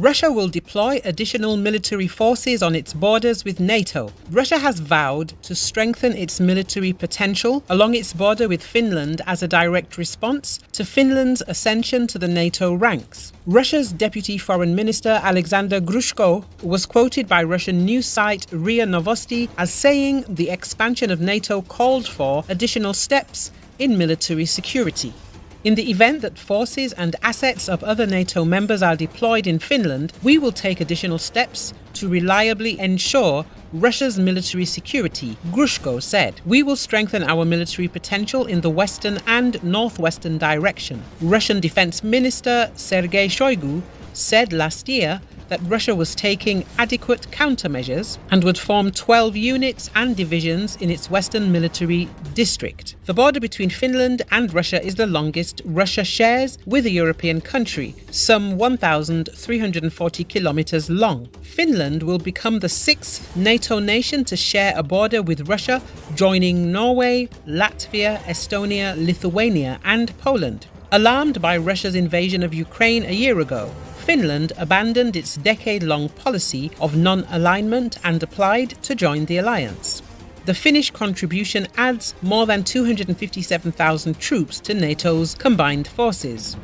Russia will deploy additional military forces on its borders with NATO. Russia has vowed to strengthen its military potential along its border with Finland as a direct response to Finland's ascension to the NATO ranks. Russia's Deputy Foreign Minister Alexander Grushko was quoted by Russian news site RIA Novosti as saying the expansion of NATO called for additional steps in military security. In the event that forces and assets of other NATO members are deployed in Finland, we will take additional steps to reliably ensure Russia's military security, Grushko said. We will strengthen our military potential in the western and northwestern direction. Russian Defense Minister Sergei Shoigu said last year that Russia was taking adequate countermeasures and would form 12 units and divisions in its western military district. The border between Finland and Russia is the longest Russia shares with a European country, some 1,340 kilometers long. Finland will become the sixth NATO nation to share a border with Russia, joining Norway, Latvia, Estonia, Lithuania, and Poland. Alarmed by Russia's invasion of Ukraine a year ago, Finland abandoned its decade long policy of non alignment and applied to join the alliance. The Finnish contribution adds more than 257,000 troops to NATO's combined forces.